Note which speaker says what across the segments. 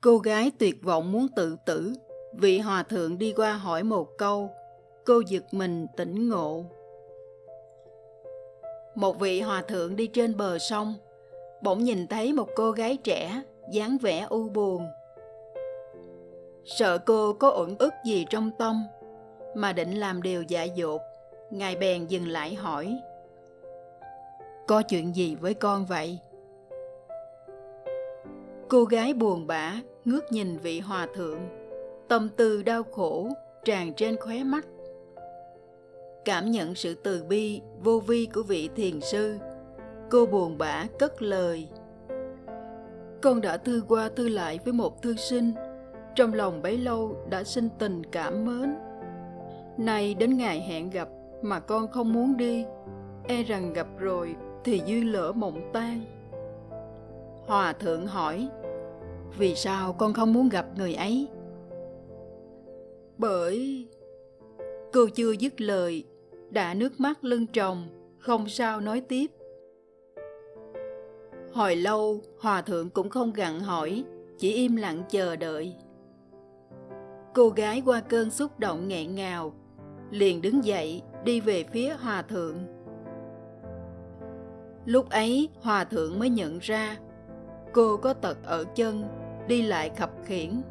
Speaker 1: Cô gái tuyệt vọng muốn tự tử. Vị hòa thượng đi qua hỏi một câu. Cô giật mình tỉnh ngộ. Một vị hòa thượng đi trên bờ sông, bỗng nhìn thấy một cô gái trẻ, dáng vẻ u buồn. Sợ cô có uẩn ức gì trong tâm, mà định làm điều dại dột, Ngài bèn dừng lại hỏi. Có chuyện gì với con vậy? Cô gái buồn bã ngước nhìn vị hòa thượng, tâm tư đau khổ tràn trên khóe mắt. Cảm nhận sự từ bi vô vi của vị thiền sư, cô buồn bã cất lời. Con đã thư qua thư lại với một thư sinh, trong lòng bấy lâu đã sinh tình cảm mến. Nay đến ngày hẹn gặp mà con không muốn đi, e rằng gặp rồi thì duyên lỡ mộng tan. Hòa thượng hỏi, vì sao con không muốn gặp người ấy? Bởi... Cô chưa dứt lời, đã nước mắt lưng tròng, không sao nói tiếp. Hồi lâu, hòa thượng cũng không gặn hỏi, chỉ im lặng chờ đợi. Cô gái qua cơn xúc động nghẹn ngào, liền đứng dậy đi về phía hòa thượng. Lúc ấy, hòa thượng mới nhận ra cô có tật ở chân, đi lại khập khiển.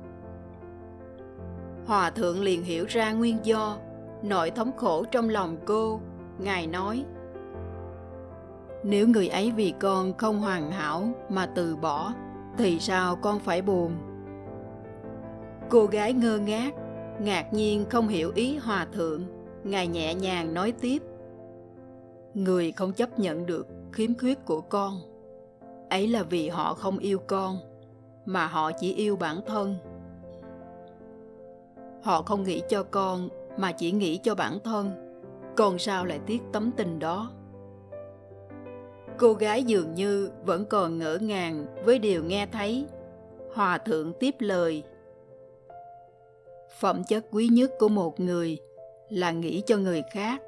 Speaker 1: Hòa thượng liền hiểu ra nguyên do, nỗi thống khổ trong lòng cô. Ngài nói, Nếu người ấy vì con không hoàn hảo mà từ bỏ, thì sao con phải buồn? Cô gái ngơ ngác, ngạc nhiên không hiểu ý hòa thượng. Ngài nhẹ nhàng nói tiếp, Người không chấp nhận được khiếm khuyết của con ấy là vì họ không yêu con mà họ chỉ yêu bản thân. Họ không nghĩ cho con mà chỉ nghĩ cho bản thân. Còn sao lại tiếc tấm tình đó? Cô gái dường như vẫn còn ngỡ ngàng với điều nghe thấy. Hòa thượng tiếp lời. Phẩm chất quý nhất của một người là nghĩ cho người khác,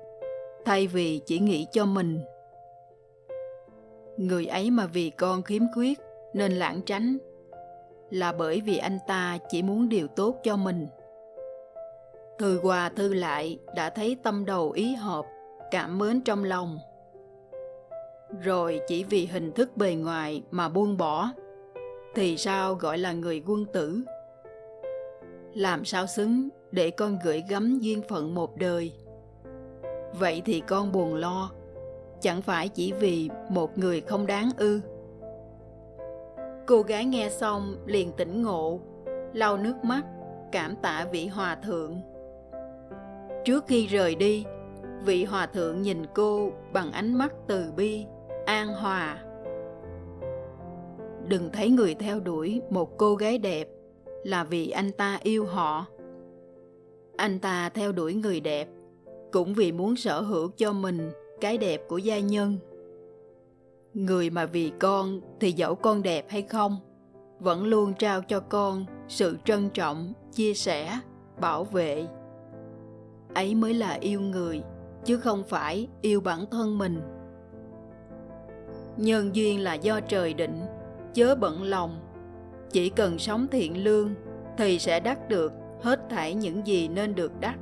Speaker 1: thay vì chỉ nghĩ cho mình. Người ấy mà vì con khiếm khuyết nên lãng tránh là bởi vì anh ta chỉ muốn điều tốt cho mình. Thư qua thư lại đã thấy tâm đầu ý hợp, cảm mến trong lòng. Rồi chỉ vì hình thức bề ngoài mà buông bỏ, thì sao gọi là người quân tử? Làm sao xứng để con gửi gắm duyên phận một đời? Vậy thì con buồn lo, chẳng phải chỉ vì một người không đáng ư? Cô gái nghe xong liền tỉnh ngộ, lau nước mắt, cảm tạ vị hòa thượng. Trước khi rời đi, vị hòa thượng nhìn cô bằng ánh mắt từ bi, an hòa. Đừng thấy người theo đuổi một cô gái đẹp là vì anh ta yêu họ. Anh ta theo đuổi người đẹp cũng vì muốn sở hữu cho mình cái đẹp của gia nhân người mà vì con thì dẫu con đẹp hay không, vẫn luôn trao cho con sự trân trọng, chia sẻ, bảo vệ. Ấy mới là yêu người, chứ không phải yêu bản thân mình. Nhân duyên là do trời định, chớ bận lòng. Chỉ cần sống thiện lương thì sẽ đắc được hết thảy những gì nên được đắc.